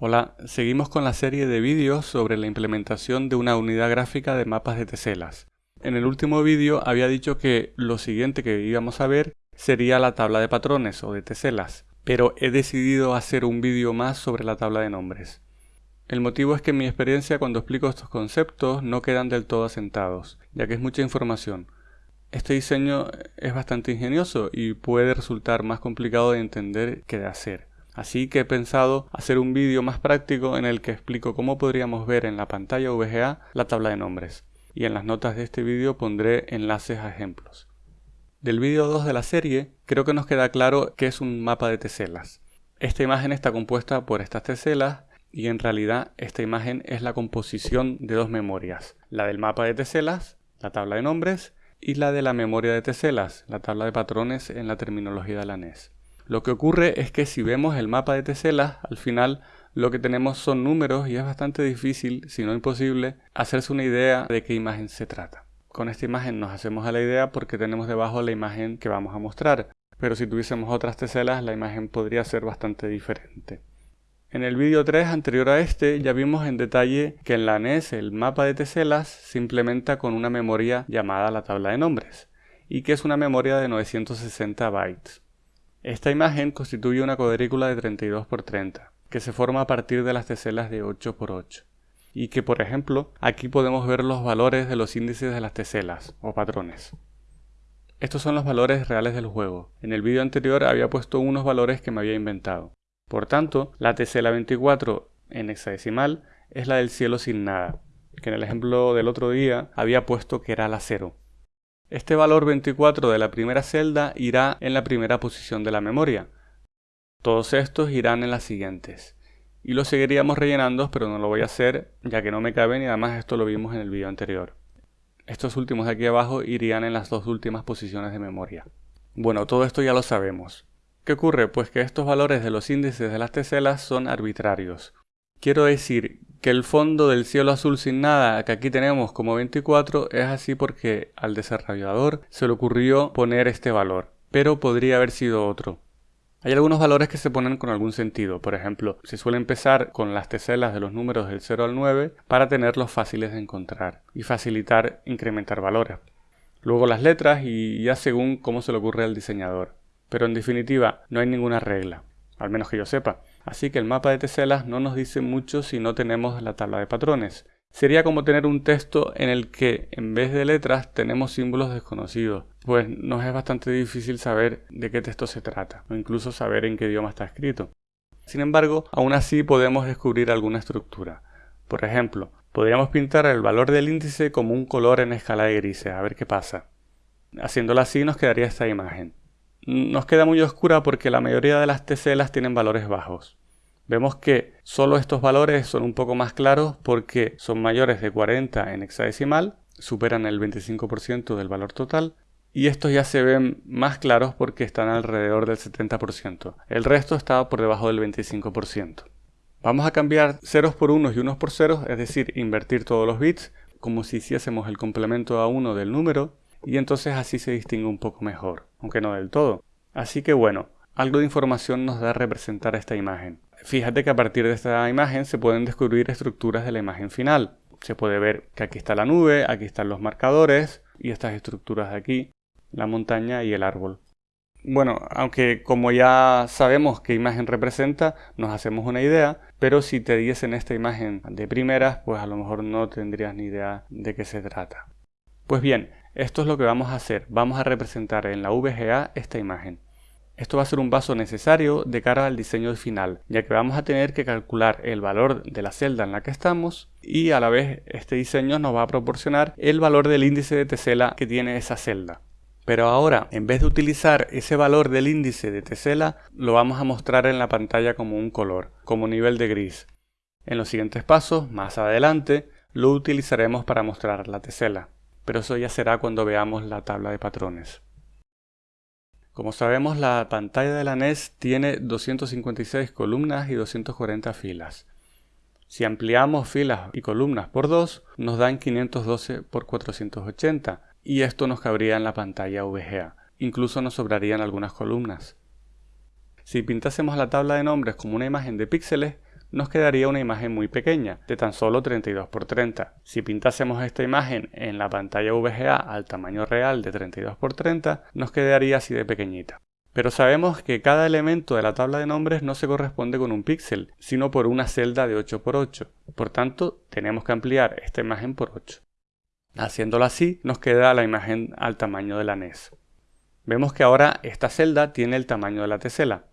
Hola, seguimos con la serie de vídeos sobre la implementación de una unidad gráfica de mapas de teselas. En el último vídeo había dicho que lo siguiente que íbamos a ver sería la tabla de patrones o de teselas, pero he decidido hacer un vídeo más sobre la tabla de nombres. El motivo es que en mi experiencia cuando explico estos conceptos no quedan del todo asentados, ya que es mucha información. Este diseño es bastante ingenioso y puede resultar más complicado de entender que de hacer. Así que he pensado hacer un vídeo más práctico en el que explico cómo podríamos ver en la pantalla VGA la tabla de nombres. Y en las notas de este vídeo pondré enlaces a ejemplos. Del vídeo 2 de la serie, creo que nos queda claro que es un mapa de teselas. Esta imagen está compuesta por estas teselas y en realidad esta imagen es la composición de dos memorias, la del mapa de teselas, la tabla de nombres, y la de la memoria de teselas, la tabla de patrones en la terminología de la NES. Lo que ocurre es que si vemos el mapa de teselas, al final lo que tenemos son números y es bastante difícil, si no imposible, hacerse una idea de qué imagen se trata. Con esta imagen nos hacemos a la idea porque tenemos debajo la imagen que vamos a mostrar, pero si tuviésemos otras teselas la imagen podría ser bastante diferente. En el vídeo 3 anterior a este ya vimos en detalle que en la NES el mapa de teselas se implementa con una memoria llamada la tabla de nombres y que es una memoria de 960 bytes. Esta imagen constituye una cuadrícula de 32 x 30, que se forma a partir de las teselas de 8 x 8. Y que, por ejemplo, aquí podemos ver los valores de los índices de las teselas, o patrones. Estos son los valores reales del juego. En el vídeo anterior había puesto unos valores que me había inventado. Por tanto, la tesela 24 en hexadecimal es la del cielo sin nada, que en el ejemplo del otro día había puesto que era la 0. Este valor 24 de la primera celda irá en la primera posición de la memoria. Todos estos irán en las siguientes. Y lo seguiríamos rellenando, pero no lo voy a hacer ya que no me caben y además esto lo vimos en el vídeo anterior. Estos últimos de aquí abajo irían en las dos últimas posiciones de memoria. Bueno, todo esto ya lo sabemos. ¿Qué ocurre? Pues que estos valores de los índices de las teselas son arbitrarios. Quiero decir que el fondo del cielo azul sin nada que aquí tenemos como 24 es así porque al desarrollador se le ocurrió poner este valor, pero podría haber sido otro. Hay algunos valores que se ponen con algún sentido, por ejemplo, se suele empezar con las teselas de los números del 0 al 9 para tenerlos fáciles de encontrar y facilitar incrementar valores. Luego las letras y ya según cómo se le ocurre al diseñador. Pero en definitiva, no hay ninguna regla, al menos que yo sepa. Así que el mapa de teselas no nos dice mucho si no tenemos la tabla de patrones. Sería como tener un texto en el que en vez de letras tenemos símbolos desconocidos, pues nos es bastante difícil saber de qué texto se trata, o incluso saber en qué idioma está escrito. Sin embargo, aún así podemos descubrir alguna estructura. Por ejemplo, podríamos pintar el valor del índice como un color en escala de grises, a ver qué pasa. Haciéndolo así nos quedaría esta imagen. Nos queda muy oscura porque la mayoría de las teselas tienen valores bajos. Vemos que solo estos valores son un poco más claros porque son mayores de 40 en hexadecimal, superan el 25% del valor total, y estos ya se ven más claros porque están alrededor del 70%. El resto está por debajo del 25%. Vamos a cambiar ceros por unos y unos por ceros, es decir, invertir todos los bits, como si hiciésemos el complemento a uno del número, y entonces así se distingue un poco mejor, aunque no del todo. Así que bueno, algo de información nos da representar esta imagen. Fíjate que a partir de esta imagen se pueden descubrir estructuras de la imagen final. Se puede ver que aquí está la nube, aquí están los marcadores y estas estructuras de aquí, la montaña y el árbol. Bueno, aunque como ya sabemos qué imagen representa, nos hacemos una idea, pero si te diesen esta imagen de primeras, pues a lo mejor no tendrías ni idea de qué se trata. Pues bien, esto es lo que vamos a hacer. Vamos a representar en la VGA esta imagen. Esto va a ser un paso necesario de cara al diseño final, ya que vamos a tener que calcular el valor de la celda en la que estamos y a la vez este diseño nos va a proporcionar el valor del índice de tesela que tiene esa celda. Pero ahora, en vez de utilizar ese valor del índice de tesela, lo vamos a mostrar en la pantalla como un color, como nivel de gris. En los siguientes pasos, más adelante, lo utilizaremos para mostrar la tesela, pero eso ya será cuando veamos la tabla de patrones. Como sabemos, la pantalla de la NES tiene 256 columnas y 240 filas. Si ampliamos filas y columnas por 2, nos dan 512 por 480, y esto nos cabría en la pantalla VGA. Incluso nos sobrarían algunas columnas. Si pintásemos la tabla de nombres como una imagen de píxeles, nos quedaría una imagen muy pequeña, de tan solo 32x30. Si pintásemos esta imagen en la pantalla VGA al tamaño real de 32x30, nos quedaría así de pequeñita. Pero sabemos que cada elemento de la tabla de nombres no se corresponde con un píxel, sino por una celda de 8x8. Por tanto, tenemos que ampliar esta imagen por 8. Haciéndolo así, nos queda la imagen al tamaño de la NES. Vemos que ahora esta celda tiene el tamaño de la tesela.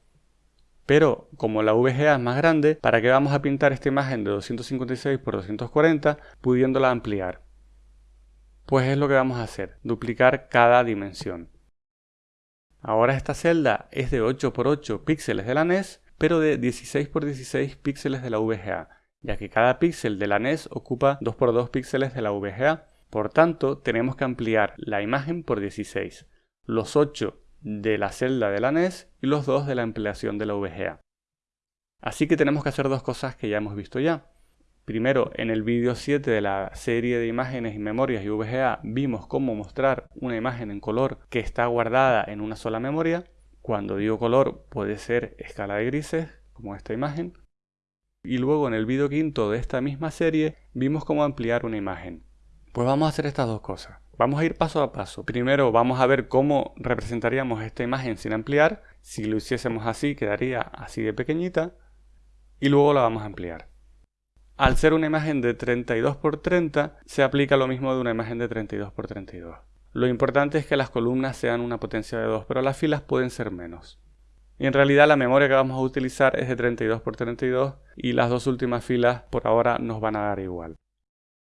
Pero como la VGA es más grande, ¿para qué vamos a pintar esta imagen de 256 x 240 pudiéndola ampliar? Pues es lo que vamos a hacer, duplicar cada dimensión. Ahora esta celda es de 8 x 8 píxeles de la NES, pero de 16 x 16 píxeles de la VGA, ya que cada píxel de la NES ocupa 2 x 2 píxeles de la VGA. Por tanto, tenemos que ampliar la imagen por 16, los 8 de la celda de la NES y los 2 de la ampliación de la VGA. Así que tenemos que hacer dos cosas que ya hemos visto ya. Primero, en el vídeo 7 de la serie de imágenes y memorias y VGA vimos cómo mostrar una imagen en color que está guardada en una sola memoria. Cuando digo color puede ser escala de grises, como esta imagen. Y luego en el vídeo quinto de esta misma serie vimos cómo ampliar una imagen. Pues vamos a hacer estas dos cosas. Vamos a ir paso a paso. Primero vamos a ver cómo representaríamos esta imagen sin ampliar. Si lo hiciésemos así quedaría así de pequeñita. Y luego la vamos a ampliar. Al ser una imagen de 32 x 30 se aplica lo mismo de una imagen de 32 x 32. Lo importante es que las columnas sean una potencia de 2, pero las filas pueden ser menos. Y en realidad la memoria que vamos a utilizar es de 32 x 32 y las dos últimas filas por ahora nos van a dar igual.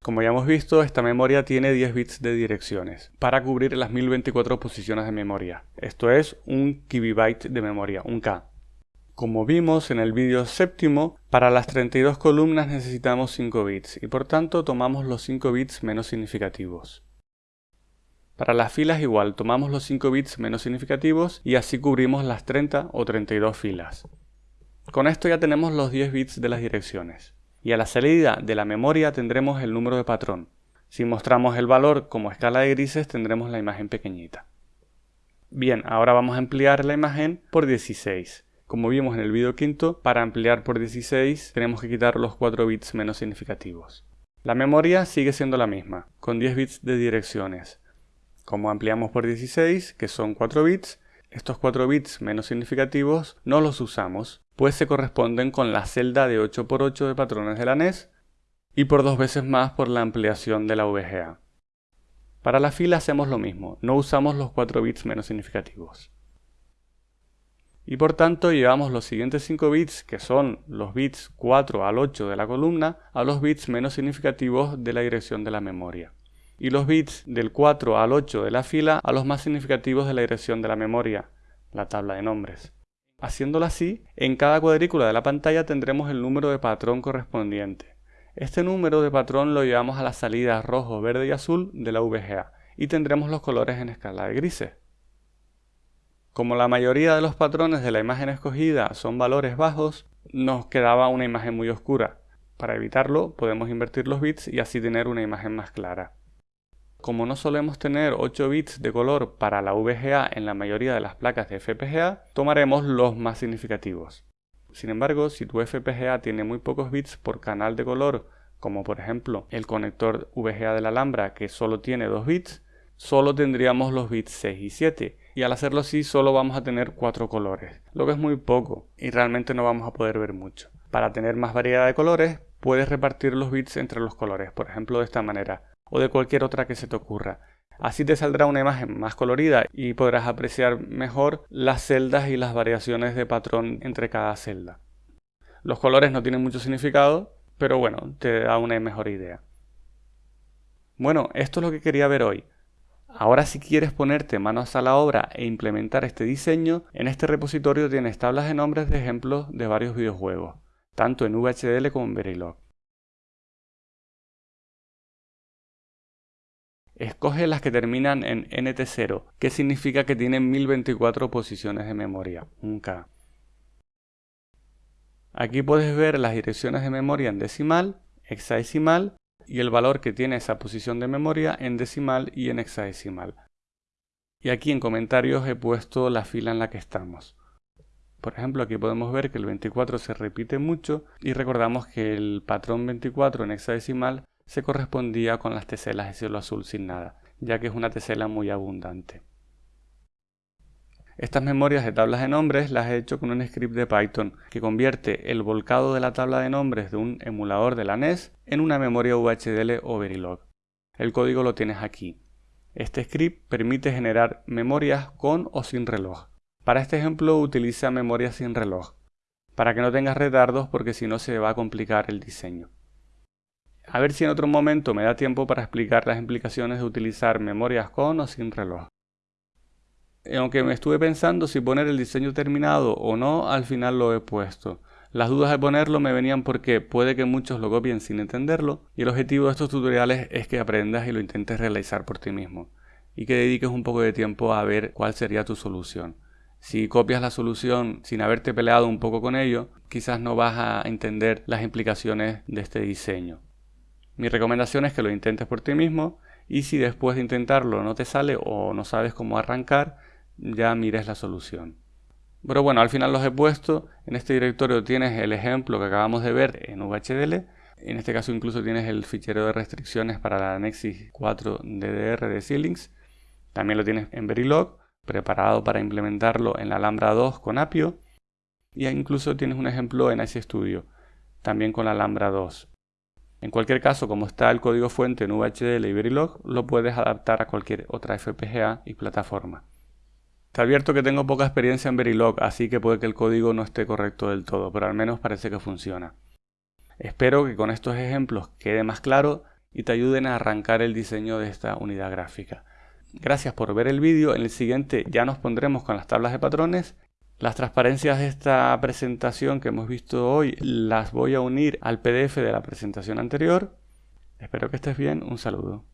Como ya hemos visto, esta memoria tiene 10 bits de direcciones para cubrir las 1024 posiciones de memoria. Esto es un kibibyte de memoria, un K. Como vimos en el vídeo séptimo, para las 32 columnas necesitamos 5 bits y por tanto tomamos los 5 bits menos significativos. Para las filas igual, tomamos los 5 bits menos significativos y así cubrimos las 30 o 32 filas. Con esto ya tenemos los 10 bits de las direcciones y a la salida de la memoria tendremos el número de patrón. Si mostramos el valor como escala de grises tendremos la imagen pequeñita. Bien, ahora vamos a ampliar la imagen por 16. Como vimos en el vídeo quinto, para ampliar por 16 tenemos que quitar los 4 bits menos significativos. La memoria sigue siendo la misma, con 10 bits de direcciones. Como ampliamos por 16, que son 4 bits, estos 4 bits menos significativos no los usamos, pues se corresponden con la celda de 8x8 de patrones de la NES y por dos veces más por la ampliación de la VGA. Para la fila hacemos lo mismo, no usamos los 4 bits menos significativos. Y por tanto llevamos los siguientes 5 bits, que son los bits 4 al 8 de la columna, a los bits menos significativos de la dirección de la memoria y los bits del 4 al 8 de la fila a los más significativos de la dirección de la memoria, la tabla de nombres. Haciéndolo así, en cada cuadrícula de la pantalla tendremos el número de patrón correspondiente. Este número de patrón lo llevamos a las salidas rojo, verde y azul de la VGA y tendremos los colores en escala de grises. Como la mayoría de los patrones de la imagen escogida son valores bajos, nos quedaba una imagen muy oscura. Para evitarlo podemos invertir los bits y así tener una imagen más clara. Como no solemos tener 8 bits de color para la VGA en la mayoría de las placas de FPGA, tomaremos los más significativos. Sin embargo, si tu FPGA tiene muy pocos bits por canal de color, como por ejemplo el conector VGA de la Alhambra que solo tiene 2 bits, solo tendríamos los bits 6 y 7, y al hacerlo así solo vamos a tener 4 colores, lo que es muy poco y realmente no vamos a poder ver mucho. Para tener más variedad de colores, puedes repartir los bits entre los colores, por ejemplo de esta manera o de cualquier otra que se te ocurra. Así te saldrá una imagen más colorida y podrás apreciar mejor las celdas y las variaciones de patrón entre cada celda. Los colores no tienen mucho significado, pero bueno, te da una mejor idea. Bueno, esto es lo que quería ver hoy. Ahora si quieres ponerte manos a la obra e implementar este diseño, en este repositorio tienes tablas de nombres de ejemplos de varios videojuegos, tanto en VHDL como en Verilog. Escoge las que terminan en NT0, que significa que tienen 1024 posiciones de memoria, un K. Aquí puedes ver las direcciones de memoria en decimal, hexadecimal y el valor que tiene esa posición de memoria en decimal y en hexadecimal. Y aquí en comentarios he puesto la fila en la que estamos. Por ejemplo, aquí podemos ver que el 24 se repite mucho y recordamos que el patrón 24 en hexadecimal se correspondía con las teselas de cielo azul sin nada, ya que es una tesela muy abundante. Estas memorias de tablas de nombres las he hecho con un script de Python que convierte el volcado de la tabla de nombres de un emulador de la NES en una memoria VHDL o Verilog. El código lo tienes aquí. Este script permite generar memorias con o sin reloj. Para este ejemplo utiliza memoria sin reloj, para que no tengas retardos porque si no se va a complicar el diseño. A ver si en otro momento me da tiempo para explicar las implicaciones de utilizar memorias con o sin reloj. Eh, aunque me estuve pensando si poner el diseño terminado o no, al final lo he puesto. Las dudas de ponerlo me venían porque puede que muchos lo copien sin entenderlo y el objetivo de estos tutoriales es que aprendas y lo intentes realizar por ti mismo y que dediques un poco de tiempo a ver cuál sería tu solución. Si copias la solución sin haberte peleado un poco con ello, quizás no vas a entender las implicaciones de este diseño. Mi recomendación es que lo intentes por ti mismo y si después de intentarlo no te sale o no sabes cómo arrancar, ya mires la solución. Pero bueno, al final los he puesto. En este directorio tienes el ejemplo que acabamos de ver en VHDL. En este caso incluso tienes el fichero de restricciones para la Nexus 4 DDR de Xilinx. También lo tienes en Verilog, preparado para implementarlo en la Alhambra 2 con Apio. Y incluso tienes un ejemplo en Ice Studio, también con la Alhambra 2. En cualquier caso, como está el código fuente en VHDL y Verilog, lo puedes adaptar a cualquier otra FPGA y plataforma. Te advierto que tengo poca experiencia en Verilog, así que puede que el código no esté correcto del todo, pero al menos parece que funciona. Espero que con estos ejemplos quede más claro y te ayuden a arrancar el diseño de esta unidad gráfica. Gracias por ver el vídeo, en el siguiente ya nos pondremos con las tablas de patrones. Las transparencias de esta presentación que hemos visto hoy las voy a unir al PDF de la presentación anterior. Espero que estés bien, un saludo.